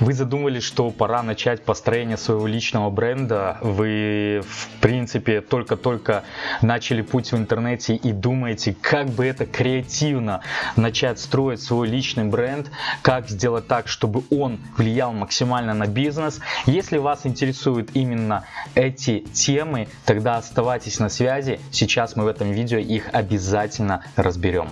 Вы задумали, что пора начать построение своего личного бренда. Вы, в принципе, только-только начали путь в интернете и думаете, как бы это креативно начать строить свой личный бренд, как сделать так, чтобы он влиял максимально на бизнес. Если вас интересуют именно эти темы, тогда оставайтесь на связи. Сейчас мы в этом видео их обязательно разберем.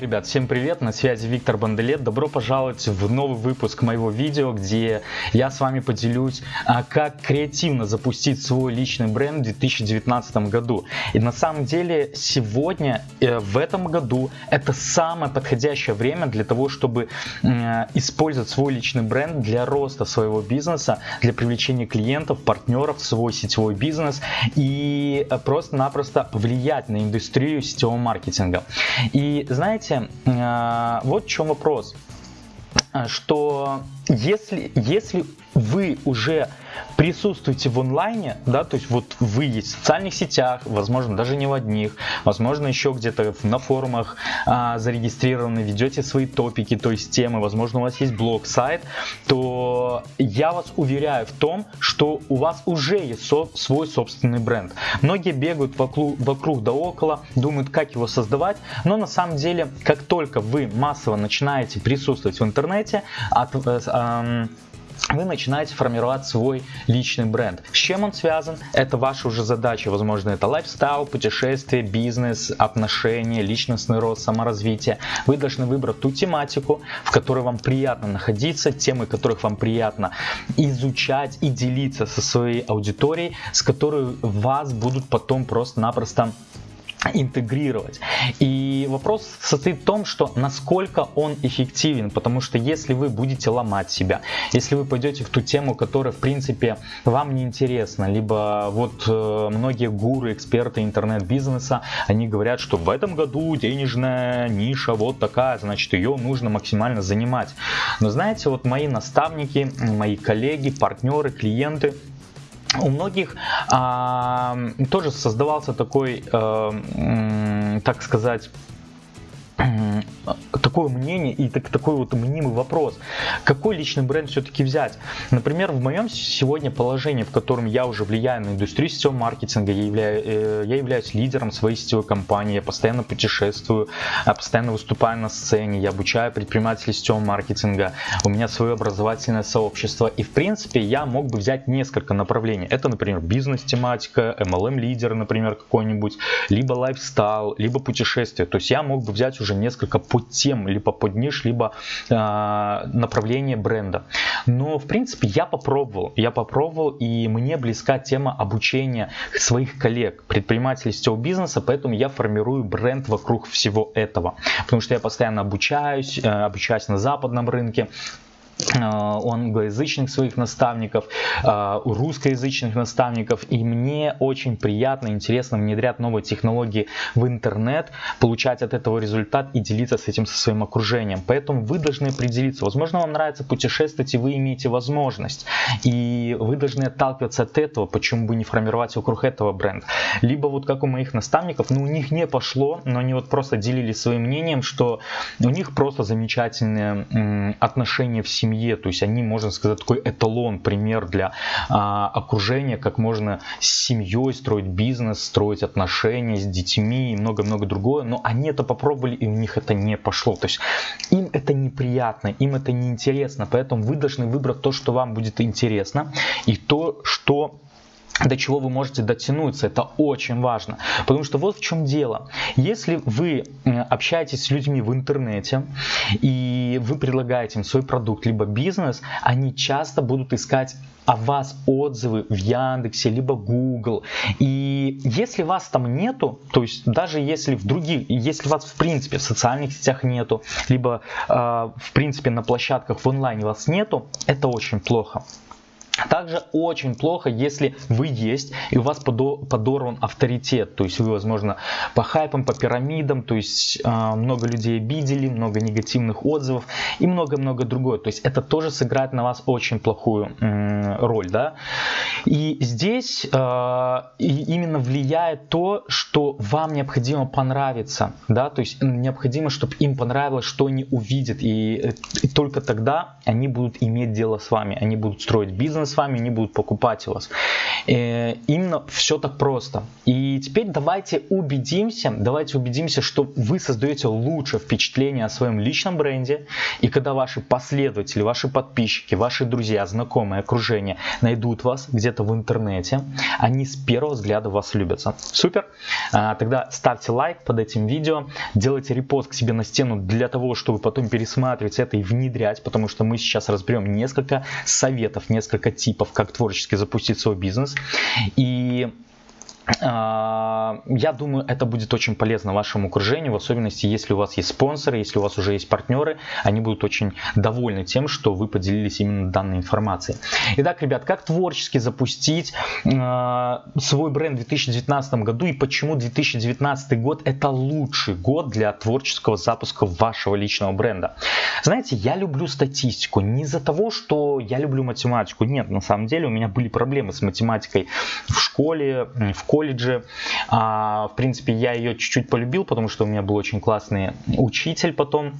Ребят, всем привет, на связи Виктор Банделет. Добро пожаловать в новый выпуск моего видео, где я с вами поделюсь, а, как креативно запустить свой личный бренд в 2019 году. И на самом деле сегодня, э, в этом году, это самое подходящее время для того, чтобы использовать свой личный бренд для роста своего бизнеса, для привлечения клиентов, партнеров в свой сетевой бизнес и э, просто-напросто влиять на индустрию сетевого маркетинга. И знаете, э, вот в чем вопрос, что если, если вы уже присутствуете в онлайне, да, то есть вот вы есть в социальных сетях, возможно, даже не в одних, возможно, еще где-то на форумах а, зарегистрированы, ведете свои топики, то есть темы, возможно, у вас есть блог, сайт, то я вас уверяю в том, что у вас уже есть со свой собственный бренд. Многие бегают вокруг, вокруг да около, думают, как его создавать, но на самом деле, как только вы массово начинаете присутствовать в интернете, от, э, э, вы начинаете формировать свой личный бренд. С чем он связан? Это ваша уже задача. Возможно, это лайфстайл, путешествие, бизнес, отношения, личностный рост, саморазвитие. Вы должны выбрать ту тематику, в которой вам приятно находиться, темы которых вам приятно изучать и делиться со своей аудиторией, с которой вас будут потом просто-напросто интегрировать. И вопрос состоит в том, что насколько он эффективен, потому что если вы будете ломать себя, если вы пойдете в ту тему, которая в принципе вам не интересна, либо вот э, многие гуры, эксперты интернет-бизнеса, они говорят, что в этом году денежная ниша вот такая, значит ее нужно максимально занимать. Но знаете, вот мои наставники, мои коллеги, партнеры, клиенты, у многих а, тоже создавался такой, а, так сказать, такое мнение и так, такой вот мнимый вопрос. Какой личный бренд все-таки взять? Например, в моем сегодня положении, в котором я уже влияю на индустрию сетевого маркетинга, я, являю, э, я являюсь лидером своей сетевой компании, я постоянно путешествую, я постоянно выступаю на сцене, я обучаю предпринимателей сетевого маркетинга, у меня свое образовательное сообщество. И в принципе я мог бы взять несколько направлений. Это, например, бизнес-тематика, MLM-лидер, например, какой-нибудь, либо лайфстайл, либо путешествие. То есть я мог бы взять уже несколько подтем, либо под ниш, либо э, направление бренда. Но в принципе я попробовал, я попробовал и мне близка тема обучения своих коллег, предпринимателей сетевого бизнеса, поэтому я формирую бренд вокруг всего этого. Потому что я постоянно обучаюсь, э, обучаюсь на западном рынке, англоязычных своих наставников, э, русскоязычных наставников. И мне очень приятно, интересно внедрять новые технологии в интернет, получать от этого результат и делиться с этим со своим окружением. Поэтому вы должны определиться. Возможно, вам нравится путешествовать, и вы имеете возможность. И вы должны отталкиваться от этого, почему бы не формировать вокруг этого бренд. Либо вот как у моих наставников, ну у них не пошло, но они вот просто делились своим мнением, что у них просто замечательные отношения в семье семье, то есть они, можно сказать, такой эталон, пример для а, окружения, как можно с семьей строить бизнес, строить отношения с детьми и много-много другое, но они это попробовали и у них это не пошло, то есть им это неприятно, им это неинтересно, поэтому вы должны выбрать то, что вам будет интересно и то, что до чего вы можете дотянуться. Это очень важно. Потому что вот в чем дело. Если вы общаетесь с людьми в интернете и вы предлагаете им свой продукт либо бизнес, они часто будут искать о вас отзывы в Яндексе, либо Google. И если вас там нету, то есть даже если в других, если вас в принципе в социальных сетях нету, либо э, в принципе на площадках в онлайне вас нету, это очень плохо. Также очень плохо, если вы есть и у вас подорван авторитет, то есть вы, возможно, по хайпам, по пирамидам, то есть э, много людей обидели, много негативных отзывов и много-много другое. То есть это тоже сыграет на вас очень плохую роль, да. И здесь э, именно влияет то, что вам необходимо понравиться, да, то есть необходимо, чтобы им понравилось, что они увидят, и, и только тогда они будут иметь дело с вами, они будут строить бизнес с вами, не будут покупать у вас. Э, именно все так просто. И теперь давайте убедимся, давайте убедимся, что вы создаете лучшее впечатление о своем личном бренде. И когда ваши последователи, ваши подписчики, ваши друзья, знакомые, окружение найдут вас где-то в интернете, они с первого взгляда вас любятся. Супер! А, тогда ставьте лайк под этим видео, делайте репост к себе на стену для того, чтобы потом пересматривать это и внедрять, потому что мы сейчас разберем несколько советов, несколько типов, как творчески запустить свой бизнес. И я думаю, это будет очень полезно вашему окружению, в особенности, если у вас есть спонсоры, если у вас уже есть партнеры, они будут очень довольны тем, что вы поделились именно данной информацией. Итак, ребят, как творчески запустить э, свой бренд в 2019 году и почему 2019 год это лучший год для творческого запуска вашего личного бренда? Знаете, я люблю статистику не из-за того, что я люблю математику, нет, на самом деле у меня были проблемы с математикой в школе, в колледже, колледже. А, в принципе, я ее чуть-чуть полюбил, потому что у меня был очень классный учитель потом.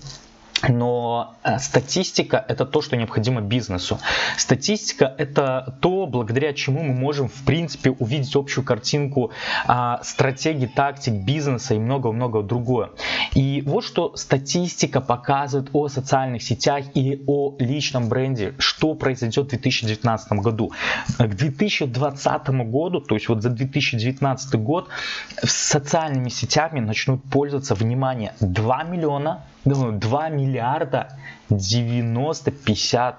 Но э, статистика это то, что необходимо бизнесу. Статистика это то, благодаря чему мы можем в принципе увидеть общую картинку а, стратегии, тактик бизнеса и много-много другое. И вот что статистика показывает о социальных сетях и о личном бренде, что произойдет в 2019 году. К 2020 году, то есть вот за 2019 год, социальными сетями начнут пользоваться, внимание, 2 миллиона, 2 миллиарда 90, 50,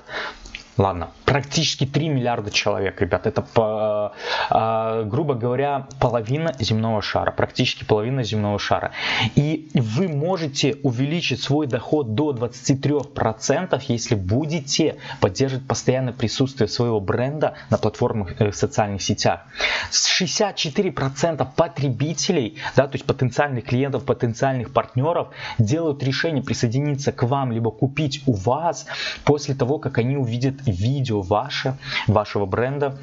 ладно, практически 3 миллиарда человек, ребят. Это, по, э, грубо говоря, половина земного шара, практически половина земного шара. И вы можете увеличить свой доход до 23%, если будете поддерживать постоянное присутствие своего бренда на платформах э, в социальных сетях. 64% потребителей, да, то есть потенциальных клиентов, потенциальных партнеров делают решение присоединиться к вам, либо купить у вас после того, как они увидят видео ваше, вашего бренда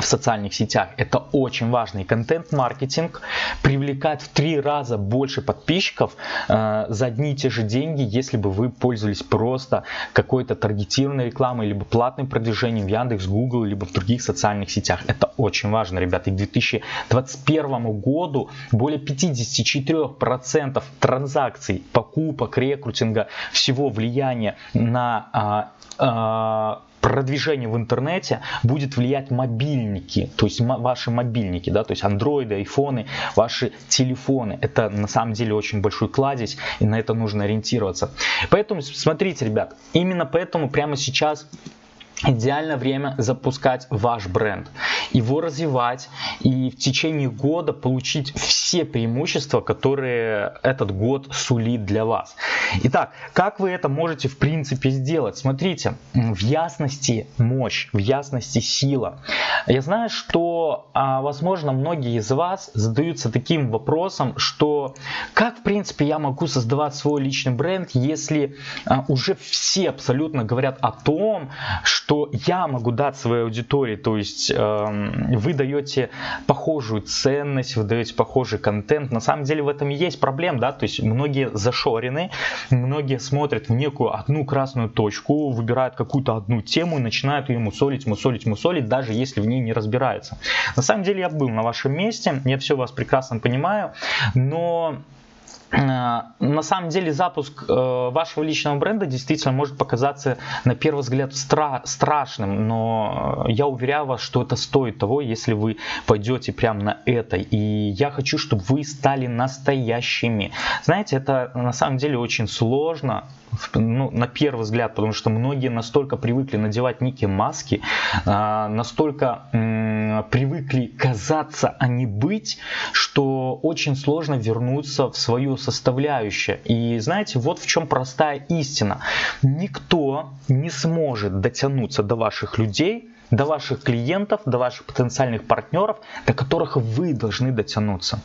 в социальных сетях. Это очень важный контент-маркетинг привлекает в три раза больше подписчиков э, за одни и те же деньги, если бы вы пользовались просто какой-то таргетированной рекламой, либо платным продвижением в Яндекс, Google, либо в других социальных сетях. Это очень важно, ребята. И к 2021 году более 54% транзакций, покупок, рекрутинга, всего влияния на э, э, продвижение в интернете будет влиять мобильники, то есть ваши мобильники, да, то есть андроиды, айфоны, ваши телефоны. Это на самом деле очень большой кладезь, и на это нужно ориентироваться. Поэтому смотрите, ребят, именно поэтому прямо сейчас идеальное время запускать ваш бренд, его развивать и в течение года получить все преимущества, которые этот год сулит для вас. Итак, как вы это можете в принципе сделать? Смотрите, в ясности мощь, в ясности сила. Я знаю, что, а, возможно, многие из вас задаются таким вопросом, что как в принципе я могу создавать свой личный бренд, если а, уже все абсолютно говорят о том, что я могу дать своей аудитории, то есть э, вы даете похожую ценность, вы даете похожий контент. На самом деле в этом и есть проблема, да, то есть многие зашорены, многие смотрят в некую одну красную точку, выбирают какую-то одну тему и начинают ее мусолить, мусолить, мусолить, даже если в ней не разбираются. На самом деле я был на вашем месте, я все вас прекрасно понимаю, но на самом деле запуск э, вашего личного бренда действительно может показаться на первый взгляд стра страшным, но я уверяю вас, что это стоит того, если вы пойдете прямо на это. И я хочу, чтобы вы стали настоящими. Знаете, это на самом деле очень сложно, ну, на первый взгляд, потому что многие настолько привыкли надевать некие маски, э, настолько привыкли казаться, а не быть, что очень сложно вернуться в свою составляющая. И знаете, вот в чем простая истина. Никто не сможет дотянуться до ваших людей, до ваших клиентов, до ваших потенциальных партнеров, до которых вы должны дотянуться.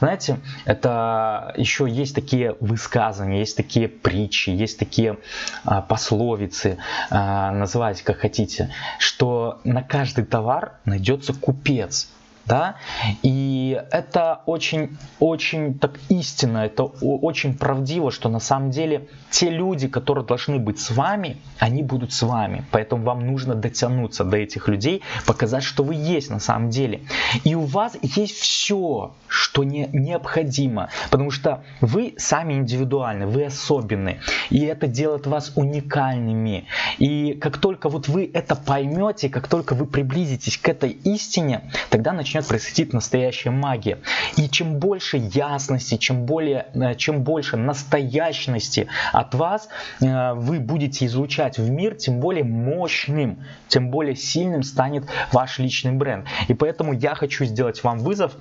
Знаете, это еще есть такие высказывания, есть такие притчи, есть такие а, пословицы, а, называйте как хотите, что на каждый товар найдется купец да, и это очень, очень так истинно, это очень правдиво, что на самом деле те люди, которые должны быть с вами, они будут с вами, поэтому вам нужно дотянуться до этих людей, показать, что вы есть на самом деле, и у вас есть все, что не, необходимо, потому что вы сами индивидуальны, вы особенны, и это делает вас уникальными, и как только вот вы это поймете, как только вы приблизитесь к этой истине, тогда начнете начнет происходить настоящая магия. И чем больше ясности, чем, более, э, чем больше настоящности от вас э, вы будете излучать в мир, тем более мощным, тем более сильным станет ваш личный бренд. И поэтому я хочу сделать вам вызов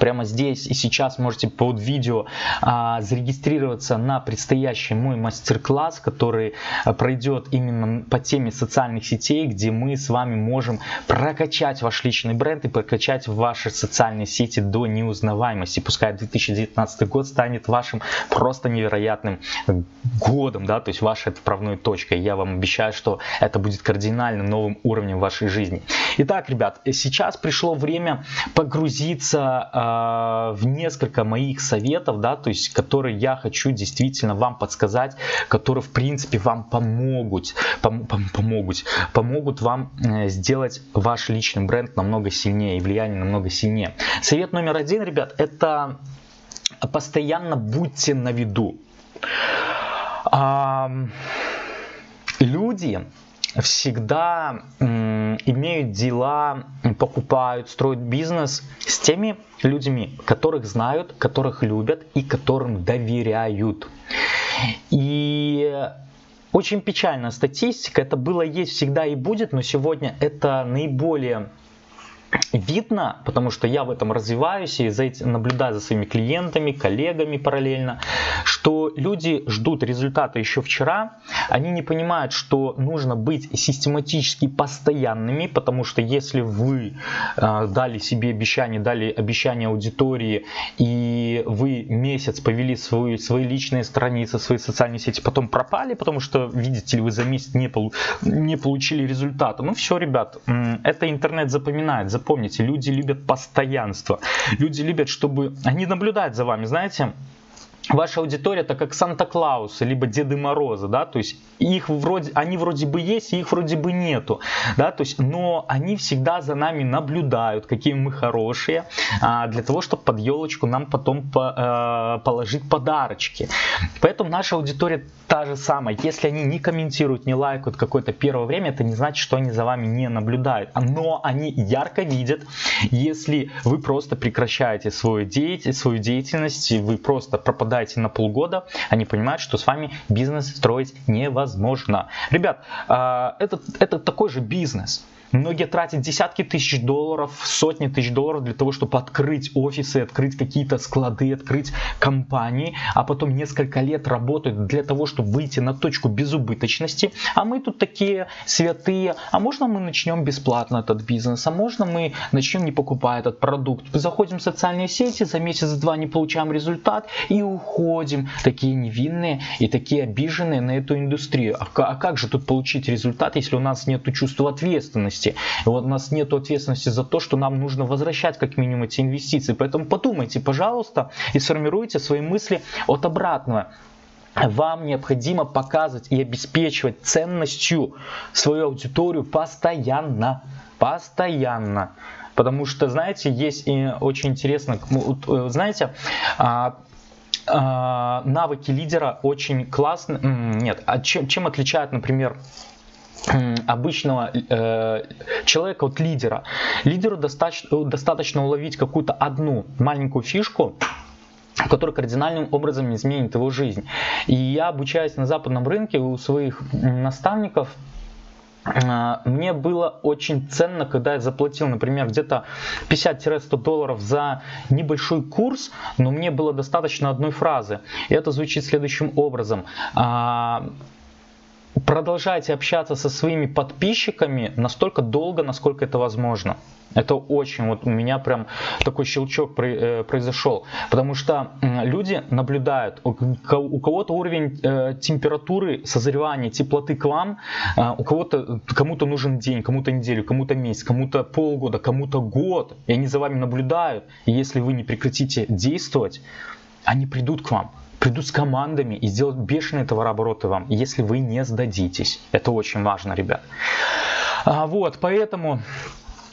Прямо здесь и сейчас можете под видео а, зарегистрироваться на предстоящий мой мастер-класс, который а, пройдет именно по теме социальных сетей, где мы с вами можем прокачать ваш личный бренд и прокачать ваши социальные сети до неузнаваемости. Пускай 2019 год станет вашим просто невероятным годом, да, то есть вашей отправной точкой. Я вам обещаю, что это будет кардинально новым уровнем вашей жизни. Итак, ребят, сейчас пришло время погрузиться а, в несколько моих советов, да, то есть, которые я хочу действительно вам подсказать, которые, в принципе, вам помогут, пом пом помогут, помогут вам э, сделать ваш личный бренд намного сильнее и влияние намного сильнее. Совет номер один, ребят, это постоянно будьте на виду. А, люди всегда имеют дела, покупают, строят бизнес с теми людьми, которых знают, которых любят и которым доверяют. И очень печальная статистика, это было, есть, всегда и будет, но сегодня это наиболее видно, потому что я в этом развиваюсь и за этим, наблюдаю за своими клиентами, коллегами параллельно, что люди ждут результата еще вчера, они не понимают, что нужно быть систематически постоянными, потому что если вы э, дали себе обещание, дали обещание аудитории, и вы месяц повели свою, свои личные страницы, свои социальные сети, потом пропали, потому что, видите ли, вы за месяц не, полу не получили результата, ну все, ребят, это интернет запоминает, запомните, люди любят постоянство. Люди любят, чтобы... Они наблюдают за вами, знаете, ваша аудитория это как Санта-Клауса, либо Деды Мороза, да, то есть их вроде, они вроде бы есть, их вроде бы нету, да, то есть, но они всегда за нами наблюдают, какие мы хорошие, а, для того, чтобы под елочку нам потом по, а, положить подарочки. Поэтому наша аудитория та же самая. Если они не комментируют, не лайкают какое-то первое время, это не значит, что они за вами не наблюдают, но они ярко видят, если вы просто прекращаете свою деятельность, свою деятельность, вы просто пропадаете пропадаете на полгода, они понимают, что с вами бизнес строить невозможно. Ребят, а, это, это такой же бизнес. Многие тратят десятки тысяч долларов, сотни тысяч долларов для того, чтобы открыть офисы, открыть какие-то склады, открыть компании, а потом несколько лет работают для того, чтобы выйти на точку безубыточности. А мы тут такие святые, а можно мы начнем бесплатно этот бизнес, а можно мы начнем не покупая этот продукт. Заходим в социальные сети, за месяц-два не получаем результат и уходим. Такие невинные и такие обиженные на эту индустрию. А, а как же тут получить результат, если у нас нет чувства ответственности? Ответственности. И вот у нас нет ответственности за то, что нам нужно возвращать как минимум эти инвестиции. Поэтому подумайте, пожалуйста, и сформируйте свои мысли от обратного вам необходимо показывать и обеспечивать ценностью свою аудиторию постоянно. Постоянно. Потому что, знаете, есть и очень интересно, э, знаете, а, а, навыки лидера очень классные. Нет, а чем, чем отличают, например, обычного э, человека, вот лидера. Лидеру достаточно, достаточно уловить какую-то одну маленькую фишку, которая кардинальным образом изменит его жизнь. И я обучаюсь на западном рынке у своих наставников, э, мне было очень ценно, когда я заплатил, например, где-то 50-100 долларов за небольшой курс, но мне было достаточно одной фразы. И это звучит следующим образом. А, продолжайте общаться со своими подписчиками настолько долго, насколько это возможно. Это очень, вот у меня прям такой щелчок э, произошел, потому что люди наблюдают, у кого-то уровень э, температуры, созревания, теплоты к вам, э, у кого-то, кому-то нужен день, кому-то неделю, кому-то месяц, кому-то полгода, кому-то год, и они за вами наблюдают, и если вы не прекратите действовать, они придут к вам придут с командами и сделают бешеные товарообороты вам, если вы не сдадитесь. Это очень важно, ребят. А, вот, поэтому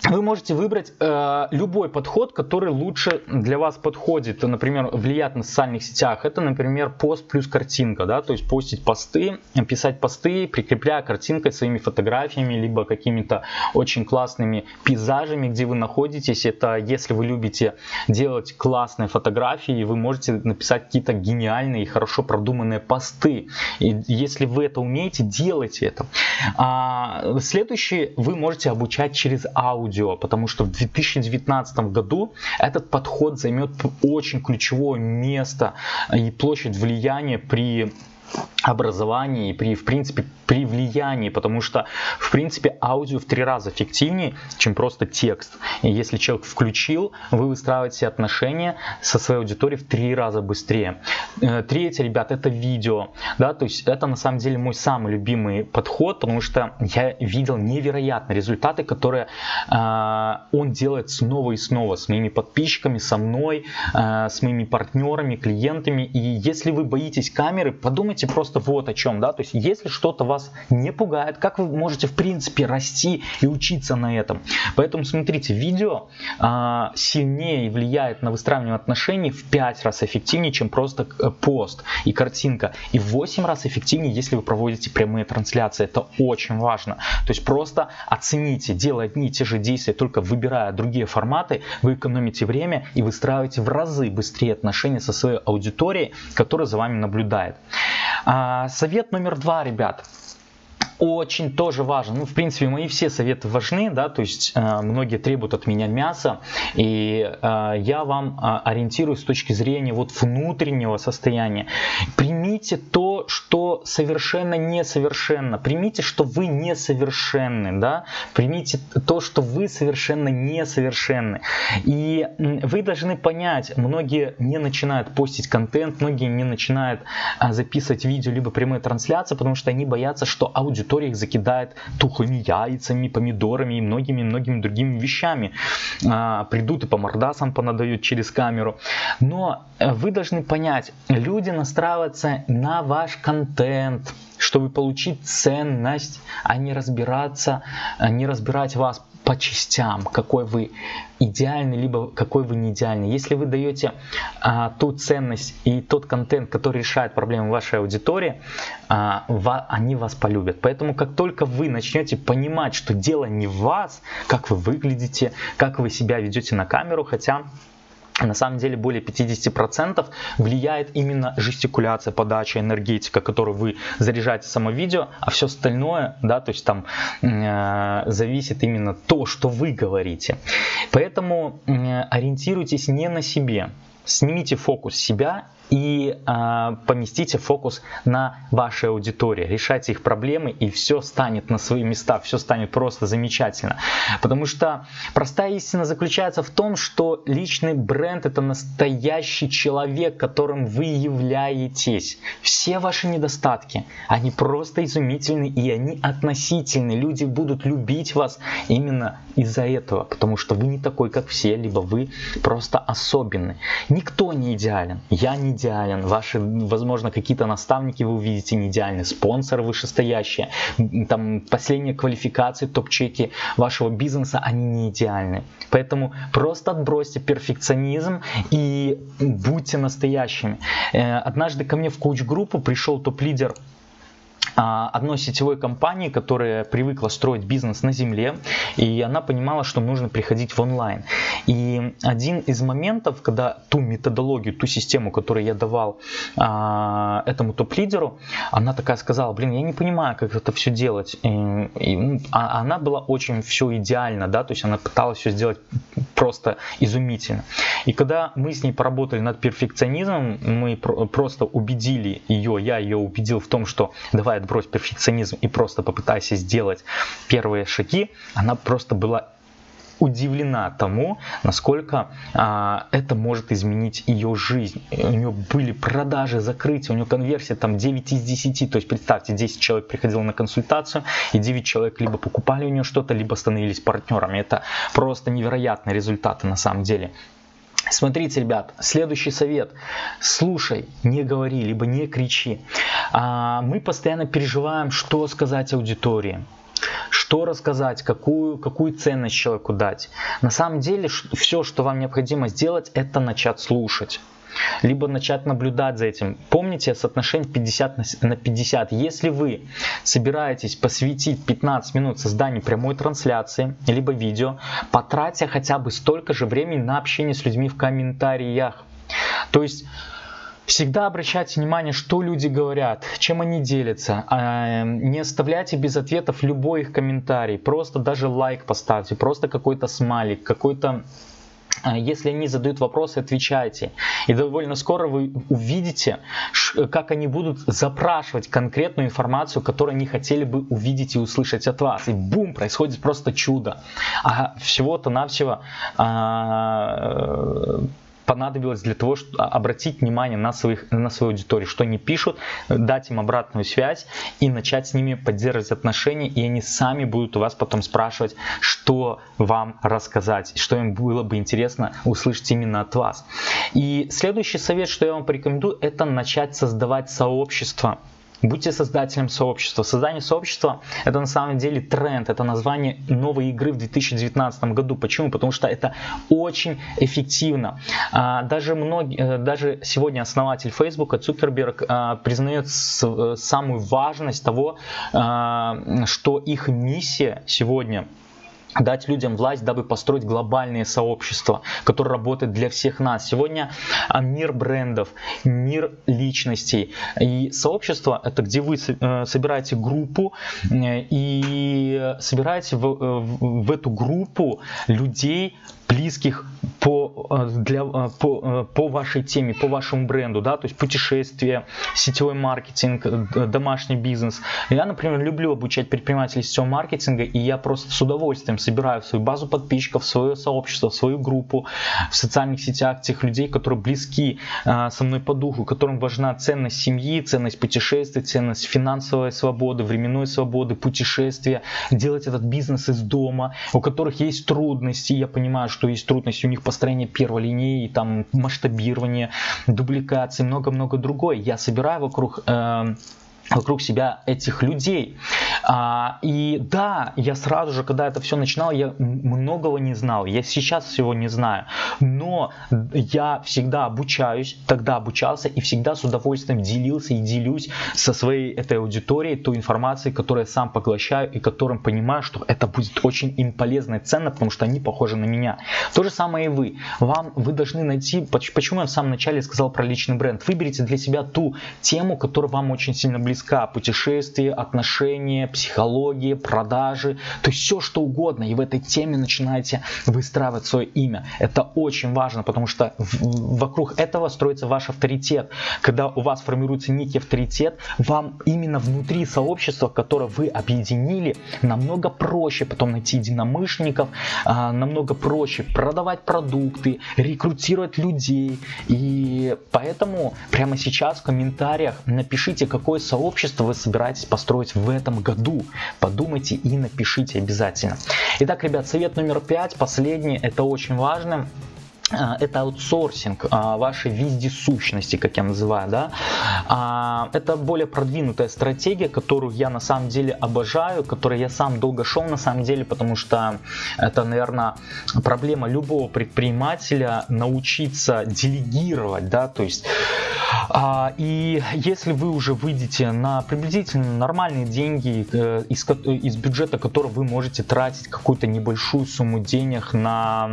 вы можете выбрать э, любой подход, который лучше для вас подходит. Например, влиять на социальных сетях. Это, например, пост плюс картинка. Да? То есть постить посты, писать посты, прикрепляя картинкой своими фотографиями, либо какими-то очень классными пейзажами, где вы находитесь. Это если вы любите делать классные фотографии, вы можете написать какие-то гениальные и хорошо продуманные посты. И если вы это умеете, делайте это. А, следующий вы можете обучать через аудио потому что в 2019 году этот подход займет очень ключевое место и площадь влияния при образовании, при, в принципе, при влиянии, потому что, в принципе, аудио в три раза эффективнее, чем просто текст. И если человек включил, вы выстраиваете отношения со своей аудиторией в три раза быстрее. Э, третье, ребят, это видео. Да, то есть это на самом деле мой самый любимый подход, потому что я видел невероятные результаты, которые э, он делает снова и снова с моими подписчиками, со мной, э, с моими партнерами, клиентами. И если вы боитесь камеры, подумайте просто вот о чем. Да? То есть если что-то вас вас не пугает, как вы можете в принципе расти и учиться на этом. Поэтому смотрите, видео а, сильнее влияет на выстраивание отношений в 5 раз эффективнее, чем просто э, пост и картинка. И в 8 раз эффективнее, если вы проводите прямые трансляции. Это очень важно. То есть просто оцените, делая одни и те же действия, только выбирая другие форматы, вы экономите время и выстраиваете в разы быстрее отношения со своей аудиторией, которая за вами наблюдает. А, совет номер два, ребят очень тоже важен. Ну, в принципе, мои все советы важны, да, то есть э, многие требуют от меня мяса, и э, я вам э, ориентируюсь с точки зрения вот внутреннего состояния. Примите то, что совершенно несовершенно. Примите, что вы несовершенны, да, примите то, что вы совершенно несовершенны. И вы должны понять, многие не начинают постить контент, многие не начинают э, записывать видео, либо прямые трансляции, потому что они боятся, что аудитория аудитория их закидает тухлыми яйцами, помидорами и многими-многими другими вещами. А, придут и по мордасам понадают через камеру. Но э, вы должны понять, люди настраиваются на ваш контент, чтобы получить ценность, а не разбираться, а не разбирать вас по частям, какой вы идеальный, либо какой вы не идеальный. Если вы даете а, ту ценность и тот контент, который решает проблемы вашей аудитории, а, ва, они вас полюбят. Поэтому как только вы начнете понимать, что дело не в вас, как вы выглядите, как вы себя ведете на камеру, хотя на самом деле более 50% влияет именно жестикуляция, подача, энергетика, которую вы заряжаете само видео, а все остальное, да, то есть там э, зависит именно то, что вы говорите. Поэтому э, ориентируйтесь не на себе, снимите фокус себя и э, поместите фокус на вашей аудитории, решайте их проблемы и все станет на свои места, все станет просто замечательно. Потому что простая истина заключается в том, что личный бренд это настоящий человек, которым вы являетесь. Все ваши недостатки, они просто изумительны и они относительны. Люди будут любить вас именно из-за этого, потому что вы не такой, как все, либо вы просто особенный. Никто не идеален, я не идеален, ваши, возможно, какие-то наставники вы увидите не идеальны, спонсоры вышестоящие, там последние квалификации, топ-чеки вашего бизнеса, они не идеальны. Поэтому просто отбросьте перфекционизм и будьте настоящими. Э, однажды ко мне в коуч-группу пришел топ-лидер одной сетевой компании, которая привыкла строить бизнес на земле, и она понимала, что нужно приходить в онлайн. И один из моментов, когда ту методологию, ту систему, которую я давал а, этому топ-лидеру, она такая сказала, блин, я не понимаю, как это все делать. И, и, ну, а она была очень все идеально, да, то есть она пыталась все сделать просто изумительно. И когда мы с ней поработали над перфекционизмом, мы про просто убедили ее, я ее убедил в том, что давай отбрось перфекционизм и просто попытайся сделать первые шаги, она просто была удивлена тому, насколько а, это может изменить ее жизнь. У нее были продажи, закрытия, у нее конверсия там 9 из 10. То есть представьте, 10 человек приходило на консультацию, и 9 человек либо покупали у нее что-то, либо становились партнерами. Это просто невероятные результаты на самом деле. Смотрите, ребят, следующий совет. Слушай, не говори, либо не кричи. А, мы постоянно переживаем, что сказать аудитории что рассказать, какую, какую ценность человеку дать. На самом деле все, что вам необходимо сделать, это начать слушать либо начать наблюдать за этим. Помните соотношение 50 на 50. Если вы собираетесь посвятить 15 минут созданию прямой трансляции, либо видео, потратьте хотя бы столько же времени на общение с людьми в комментариях. То есть Всегда обращайте внимание, что люди говорят, чем они делятся. А, не оставляйте без ответов любой их комментарий. Просто даже лайк поставьте, просто какой-то смайлик, какой-то если они задают вопросы, отвечайте. И довольно скоро вы увидите, как они будут запрашивать конкретную информацию, которую они хотели бы увидеть и услышать от вас. И бум, происходит просто чудо. А всего-то навсего а, понадобилось для того, чтобы обратить внимание на, своих, на свою аудиторию, что они пишут, дать им обратную связь и начать с ними поддерживать отношения, и они сами будут у вас потом спрашивать, что вам рассказать, что им было бы интересно услышать именно от вас. И следующий совет, что я вам порекомендую, это начать создавать сообщество Будьте создателем сообщества. Создание сообщества это на самом деле тренд, это название новой игры в 2019 году. Почему? Потому что это очень эффективно. А, даже, многие, э, даже сегодня основатель Facebook Цукерберг а, признает э, самую важность того, а, что их миссия сегодня дать людям власть, дабы построить глобальные сообщества, которые работают для всех нас. Сегодня а, мир брендов, мир личностей. И сообщество это где вы э, собираете группу э, и собираете в, э, в эту группу людей, близких по, э, для, э, по, э, по вашей теме, по вашему бренду, да, то есть путешествия, сетевой маркетинг, домашний бизнес. Я, например, люблю обучать предпринимателей сетевого маркетинга, и я просто с удовольствием собираю свою базу подписчиков, свое сообщество, свою группу в социальных сетях тех людей, которые близки со мной по духу, которым важна ценность семьи, ценность путешествий, ценность финансовой свободы, временной свободы, путешествия, делать этот бизнес из дома, у которых есть трудности, я понимаю, что что есть трудности у них построение первой линии, там масштабирование, дубликации, много-много другое. Я собираю вокруг э, вокруг себя этих людей. А, и да, я сразу же, когда это все начинал, я многого не знал. Я сейчас всего не знаю. Но я всегда обучаюсь, тогда обучался и всегда с удовольствием делился и делюсь со своей этой аудиторией той информацией, которую я сам поглощаю и которым понимаю, что это будет очень им полезно и ценно, потому что они похожи на меня. То же самое и вы. Вам, вы должны найти, почему я в самом начале сказал про личный бренд. Выберите для себя ту тему, которая вам очень сильно близка близка. Путешествия, отношения, психология, продажи, то есть все что угодно. И в этой теме начинаете выстраивать свое имя. Это очень важно, потому что вокруг этого строится ваш авторитет. Когда у вас формируется некий авторитет, вам именно внутри сообщества, которое вы объединили, намного проще потом найти единомышленников, а, намного проще продавать продукты, рекрутировать людей. И поэтому прямо сейчас в комментариях напишите, какое сообщество общество вы собираетесь построить в этом году. Подумайте и напишите обязательно. Итак, ребят, совет номер пять, последний, это очень важно. А, это аутсорсинг а, вашей вездесущности, как я называю, да. А, это более продвинутая стратегия, которую я на самом деле обожаю, которой я сам долго шел на самом деле, потому что это, наверное, проблема любого предпринимателя научиться делегировать, да, то есть и если вы уже выйдете на приблизительно нормальные деньги э, из, из бюджета, который вы можете тратить какую-то небольшую сумму денег на,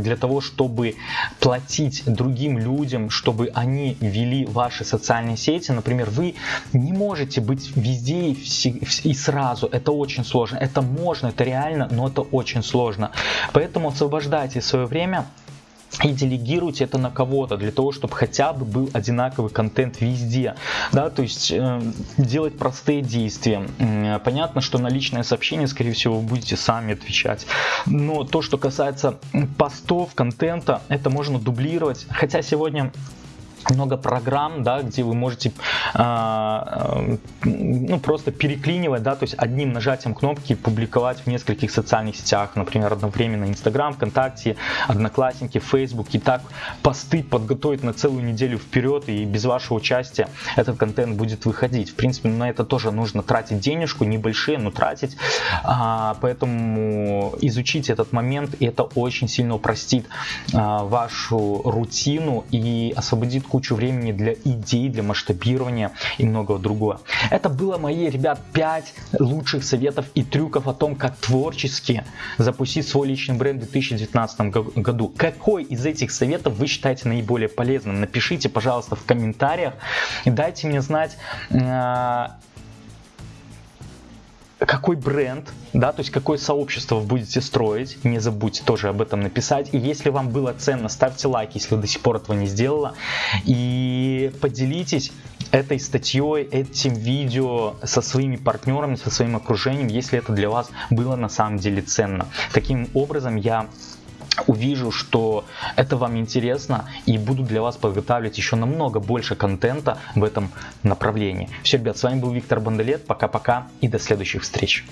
для того, чтобы чтобы платить другим людям, чтобы они вели ваши социальные сети, например, вы не можете быть везде и, сразу. Это очень сложно. Это можно, это реально, но это очень сложно. Поэтому освобождайте свое время и делегируйте это на кого-то для того, чтобы хотя бы был одинаковый контент везде, да, то есть э, делать простые действия. Понятно, что на личное сообщение, скорее всего, вы будете сами отвечать, но то, что касается постов, контента, это можно дублировать, хотя сегодня много программ, да, где вы можете э, ну, просто переклинивать, да, то есть одним нажатием кнопки публиковать в нескольких социальных сетях, например, одновременно Инстаграм, ВКонтакте, Одноклассники, Фейсбук, и так посты подготовить на целую неделю вперед, и без вашего участия этот контент будет выходить. В принципе, на это тоже нужно тратить денежку, небольшие, но тратить, а, поэтому изучите этот момент, и это очень сильно упростит а, вашу рутину и освободит кучу времени для идей, для масштабирования и многого другого. Это было мои, ребят, 5 лучших советов и трюков о том, как творчески запустить свой личный бренд в 2019 году. Какой из этих советов вы считаете наиболее полезным? Напишите, пожалуйста, в комментариях и дайте мне знать, а, какой бренд, да, то есть какое сообщество вы будете строить, не забудьте тоже об этом написать. И если вам было ценно, ставьте лайк, если до сих пор этого не сделала. И поделитесь этой статьей, этим видео со своими партнерами, со своим окружением, если это для вас было на самом деле ценно. Таким образом я увижу, что это вам интересно и буду для вас подготавливать еще намного больше контента в этом направлении. Все, ребят, с вами был Виктор Бандалет. Пока-пока и до следующих встреч.